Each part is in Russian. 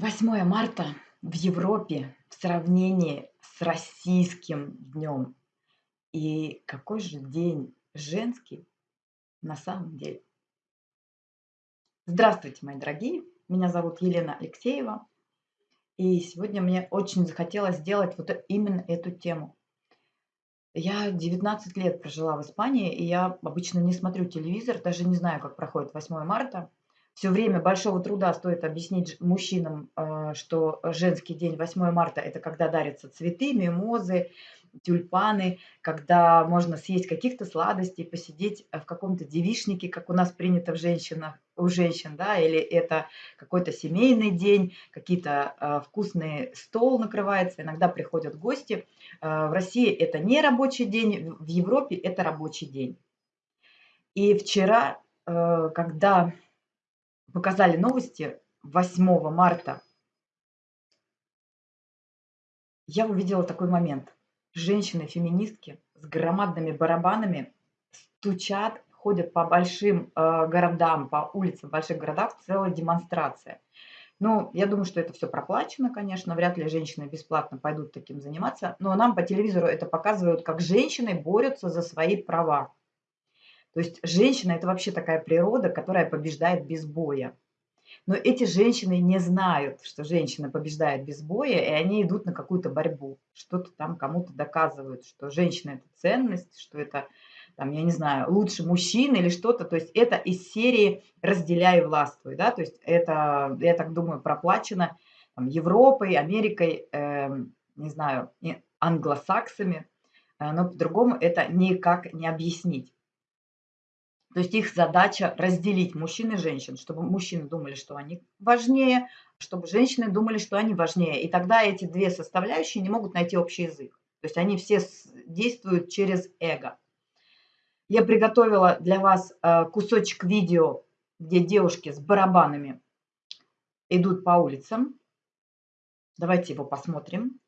8 марта в Европе в сравнении с российским днем. И какой же день женский на самом деле? Здравствуйте, мои дорогие! Меня зовут Елена Алексеева. И сегодня мне очень захотелось сделать вот именно эту тему. Я 19 лет прожила в Испании, и я обычно не смотрю телевизор, даже не знаю, как проходит 8 марта все время большого труда стоит объяснить мужчинам, э, что женский день 8 марта– это когда дарятся цветы, мимозы, тюльпаны, когда можно съесть каких-то сладостей, посидеть в каком-то девишнике, как у нас принято в женщинах, у женщин, да, или это какой-то семейный день, какие-то э, вкусные стол накрывается, иногда приходят гости. Э, в России это не рабочий день, в Европе это рабочий день. И вчера, э, когда показали новости 8 марта, я увидела такой момент. Женщины-феминистки с громадными барабанами стучат, ходят по большим э, городам, по улицам больших городах, целая демонстрация. Ну, я думаю, что это все проплачено, конечно, вряд ли женщины бесплатно пойдут таким заниматься, но нам по телевизору это показывают, как женщины борются за свои права. То есть женщина– это вообще такая природа, которая побеждает без боя. Но эти женщины не знают, что женщина побеждает без боя, и они идут на какую-то борьбу, что-то там кому-то доказывают, что женщина – это ценность, что это, там, я не знаю, лучше мужчин или что-то. То есть это из серии «разделяй и властвуй». Да? То есть это, я так думаю, проплачено там, Европой, Америкой, э, не знаю, англосаксами, э, но по-другому это никак не объяснить. То есть их задача разделить мужчин и женщин, чтобы мужчины думали, что они важнее, чтобы женщины думали, что они важнее. И тогда эти две составляющие не могут найти общий язык. То есть они все действуют через эго. Я приготовила для вас э, кусочек видео, где девушки с барабанами идут по улицам. Давайте его посмотрим.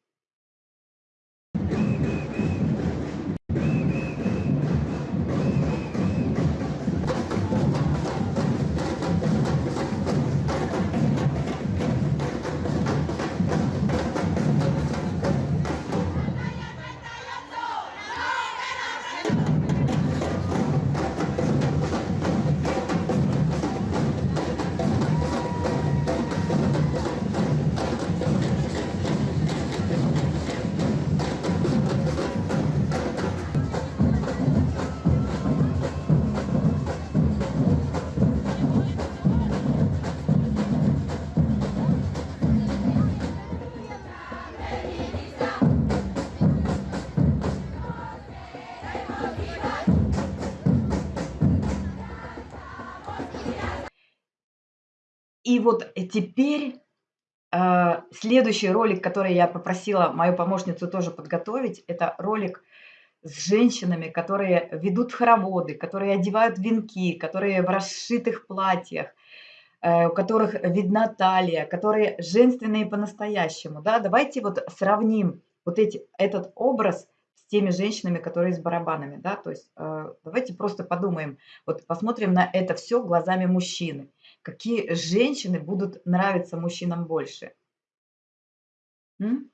Вот э, теперь э, следующий ролик, который я попросила мою помощницу тоже подготовить, это ролик с женщинами, которые ведут хороводы, которые одевают венки, которые в расшитых платьях, э, у которых видна талия, которые женственные по-настоящему. Да? Давайте вот сравним вот эти, этот образ с теми женщинами, которые с барабанами. Да? То есть давайте просто подумаем, вот посмотрим на это все глазами мужчины какие женщины будут нравиться мужчинам больше. М?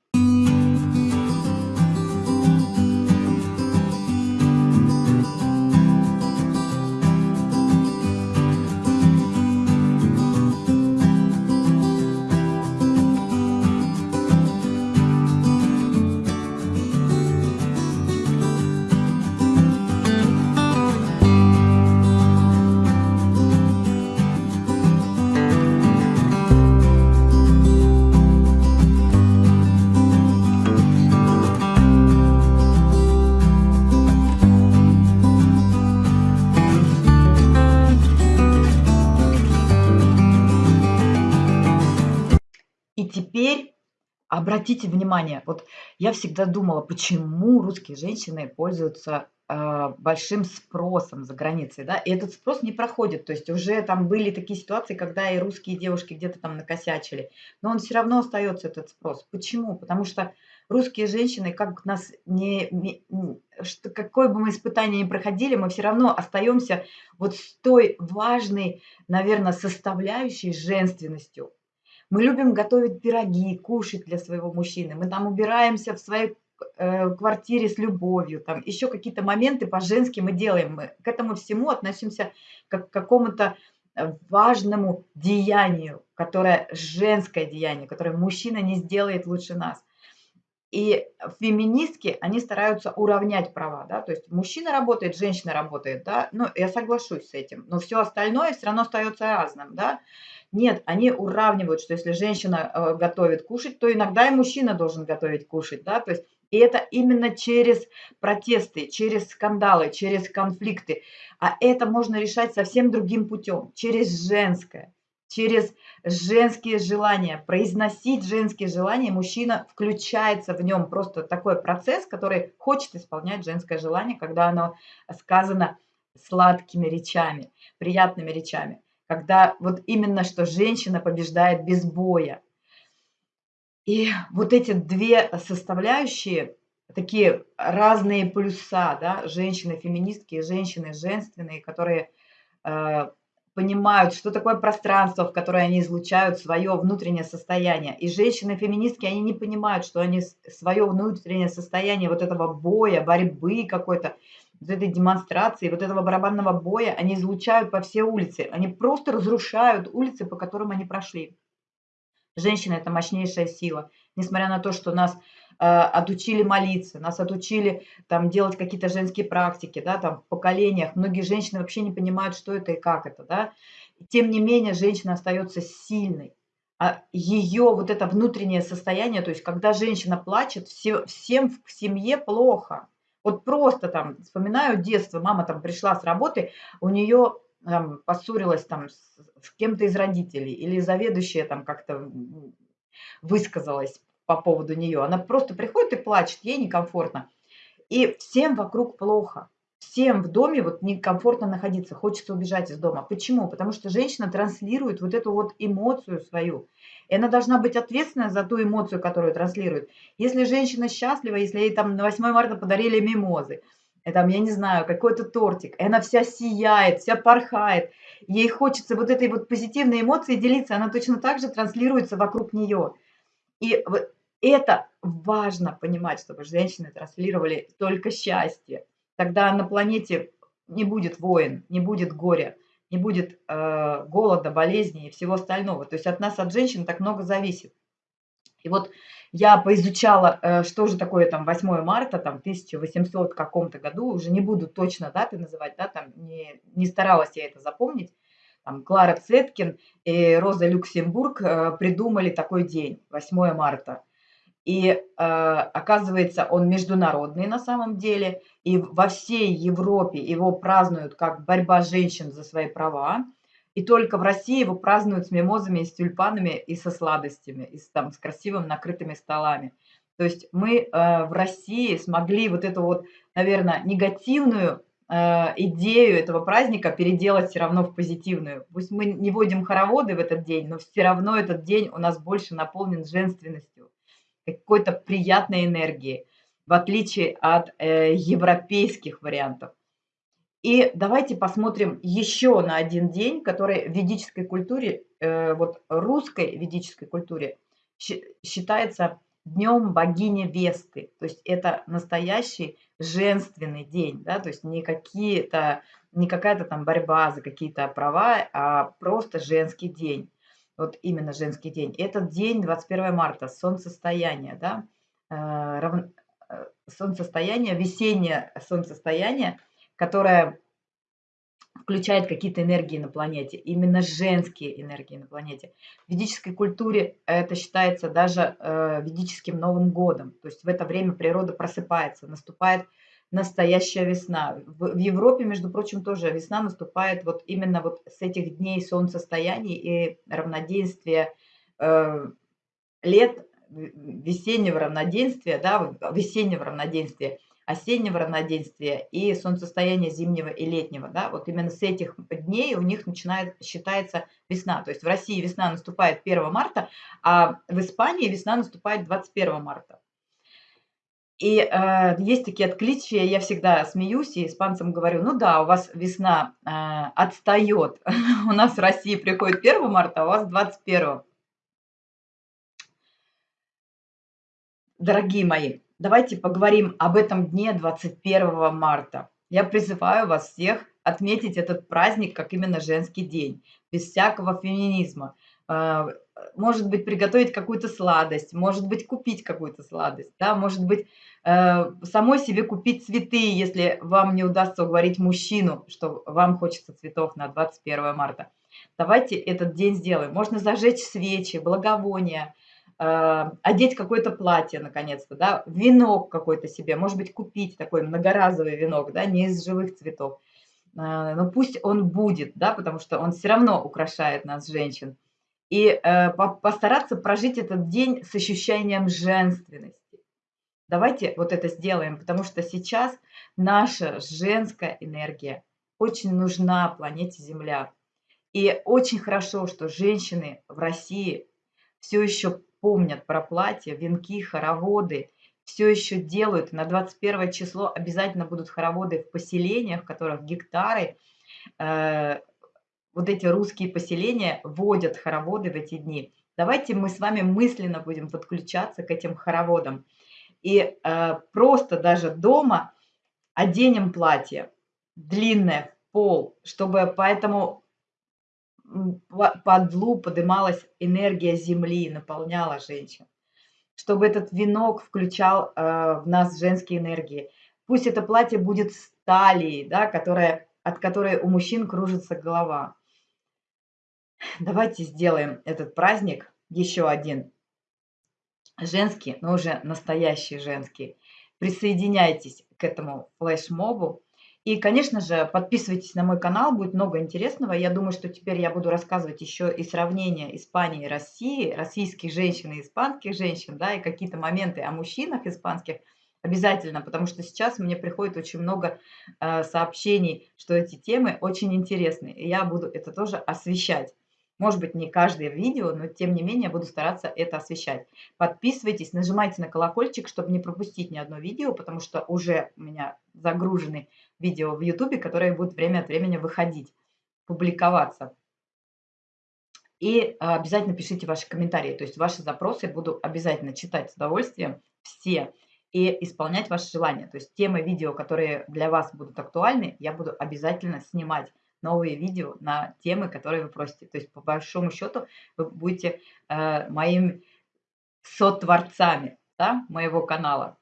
Обратите внимание, вот я всегда думала, почему русские женщины пользуются э, большим спросом за границей, да, и этот спрос не проходит, то есть уже там были такие ситуации, когда и русские девушки где-то там накосячили, но он все равно остается этот спрос. Почему? Потому что русские женщины, как нас не, не что, какое бы мы испытание ни проходили, мы все равно остаемся вот с той важной, наверное, составляющей женственностью, Мы любим готовить пироги, кушать для своего мужчины. Мы там убираемся в своей э, квартире с любовью, там еще какие-то моменты по-женски мы делаем. Мы к этому всему относимся как к какому-то э, важному деянию, которое женское деяние, которое мужчина не сделает лучше нас. И феминистки, они стараются уравнять права, да, то есть мужчина работает, женщина работает, да, ну, я соглашусь с этим, но все остальное все равно остается разным, да. Нет, они уравнивают, что если женщина э, готовит кушать, то иногда и мужчина должен готовить кушать, да, то есть и это именно через протесты, через скандалы, через конфликты. А это можно решать совсем другим путем, через женское через женские желания, произносить женские желания, мужчина включается в нем просто такой процесс, который хочет исполнять женское желание, когда оно сказано сладкими речами, приятными речами, когда вот именно что женщина побеждает без боя. И вот эти две составляющие, такие разные плюса, да, женщины-феминистки и женщины женственные, которые э, понимают, что такое пространство, в которое они излучают свое внутреннее состояние. И женщины-феминистки, они не понимают, что они свое внутреннее состояние вот этого боя, борьбы какой-то, вот этой демонстрации, вот этого барабанного боя, они излучают по всей улице. Они просто разрушают улицы, по которым они прошли. Женщина – это мощнейшая сила. Несмотря на то, что нас а, отучили молиться, нас отучили там делать какие-то женские практики, да, там в поколениях. Многие женщины вообще не понимают, что это и как это, да. Тем не менее, женщина остается сильной. А ее вот это внутреннее состояние, то есть когда женщина плачет, все, всем в семье плохо. Вот просто там, вспоминаю детство, мама там пришла с работы, у нее там, поссорилась там с, с кем-то из родителей или заведующая там как-то высказалась по поводу нее. Она просто приходит и плачет, ей некомфортно. И всем вокруг плохо. Всем в доме вот некомфортно находиться, хочется убежать из дома. Почему? Потому что женщина транслирует вот эту вот эмоцию свою. И она должна быть ответственна за ту эмоцию, которую транслирует. Если женщина счастлива, если ей там на 8 марта подарили мимозы, и там, я не знаю, какой-то тортик, и она вся сияет, вся порхает, ей хочется вот этой вот позитивной эмоции делиться, она точно так же транслируется вокруг нее. И это важно понимать, чтобы женщины транслировали только счастье. Тогда на планете не будет войн, не будет горя, не будет э, голода, болезней и всего остального. То есть от нас, от женщин так много зависит. И вот я поизучала, э, что же такое там 8 марта, там 1800 каком-то году, уже не буду точно даты называть, да, там не, не старалась я это запомнить. Там Клара Цеткин и Роза Люксембург э, придумали такой день, 8 марта. И э, оказывается, он международный на самом деле. И во всей Европе его празднуют как борьба женщин за свои права. И только в России его празднуют с мимозами, и с тюльпанами, и со сладостями, и с, там, с красивыми накрытыми столами. То есть мы э, в России смогли вот эту вот, наверное, негативную э, идею этого праздника переделать все равно в позитивную. Пусть мы не водим хороводы в этот день, но все равно этот день у нас больше наполнен женственностью какой-то приятной энергии, в отличие от э, европейских вариантов. И давайте посмотрим еще на один день, который в ведической культуре, э, вот русской ведической культуре считается днем богини Весты. То есть это настоящий женственный день, да, то есть не какие-то, не какая-то там борьба за какие-то права, а просто женский день вот именно женский день. Этот день, 21 марта, солнцестояние, да, э. Э, солнцестояние, весеннее солнцестояние, которое включает какие-то энергии на планете, именно женские энергии на планете. В ведической культуре это считается даже э, ведическим Новым годом, то есть в это время природа просыпается, наступает настоящая весна. В, Европе, между прочим, тоже весна наступает вот именно вот с этих дней солнцестояний и равноденствия э, лет, весеннего равноденствия, да, весеннего равноденствия, осеннего равноденствия и солнцестояния зимнего и летнего, да, вот именно с этих дней у них начинает, считается весна. То есть в России весна наступает 1 марта, а в Испании весна наступает 21 марта. И э, есть такие откличия, я всегда смеюсь и испанцам говорю, ну да, у вас весна э, отстает, у нас в России приходит 1 марта, а у вас 21. Дорогие мои, давайте поговорим об этом дне 21 марта. Я призываю вас всех отметить этот праздник как именно женский день, без всякого феминизма. Э, может быть, приготовить какую-то сладость, может быть, купить какую-то сладость, да, может быть, э, самой себе купить цветы, если вам не удастся уговорить мужчину, что вам хочется цветов на 21 марта. Давайте этот день сделаем. Можно зажечь свечи, благовония, э, одеть какое-то платье, наконец-то, да, венок какой-то себе, может быть, купить такой многоразовый венок, да, не из живых цветов. Э, но пусть он будет, да, потому что он все равно украшает нас, женщин. И э, постараться прожить этот день с ощущением женственности. Давайте вот это сделаем, потому что сейчас наша женская энергия очень нужна планете Земля. И очень хорошо, что женщины в России все еще помнят про платья, венки, хороводы, все еще делают. На 21 число обязательно будут хороводы в поселениях, в которых гектары. Э, вот эти русские поселения водят хороводы в эти дни. Давайте мы с вами мысленно будем подключаться к этим хороводам. И э, просто даже дома оденем платье длинное в пол, чтобы поэтому под лу подымалась энергия земли, наполняла женщин. Чтобы этот венок включал э, в нас женские энергии. Пусть это платье будет стали, да, которая, от которой у мужчин кружится голова. Давайте сделаем этот праздник еще один. Женский, но уже настоящий женский. Присоединяйтесь к этому флешмобу. И, конечно же, подписывайтесь на мой канал, будет много интересного. Я думаю, что теперь я буду рассказывать еще и сравнение Испании и России, российских женщин и испанских женщин, да, и какие-то моменты о мужчинах испанских обязательно, потому что сейчас мне приходит очень много э, сообщений, что эти темы очень интересны, и я буду это тоже освещать. Может быть, не каждое видео, но тем не менее буду стараться это освещать. Подписывайтесь, нажимайте на колокольчик, чтобы не пропустить ни одно видео, потому что уже у меня загружены видео в YouTube, которые будут время от времени выходить, публиковаться. И а, обязательно пишите ваши комментарии, то есть ваши запросы буду обязательно читать с удовольствием все и исполнять ваши желания. То есть темы видео, которые для вас будут актуальны, я буду обязательно снимать новые видео на темы, которые вы просите. То есть, по большому счету, вы будете э, моими сотворцами да, моего канала.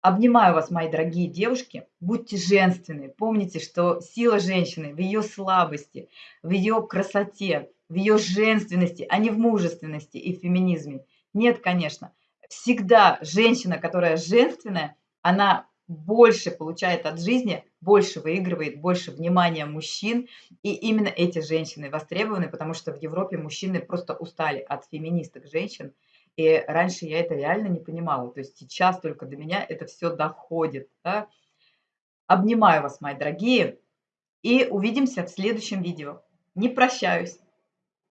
Обнимаю вас, мои дорогие девушки. Будьте женственны. Помните, что сила женщины в ее слабости, в ее красоте, в ее женственности, а не в мужественности и феминизме. Нет, конечно. Всегда женщина, которая женственная, она больше получает от жизни, больше выигрывает, больше внимания мужчин. И именно эти женщины востребованы, потому что в Европе мужчины просто устали от феминисток женщин. И раньше я это реально не понимала. То есть сейчас только до меня это все доходит. Да? Обнимаю вас, мои дорогие. И увидимся в следующем видео. Не прощаюсь.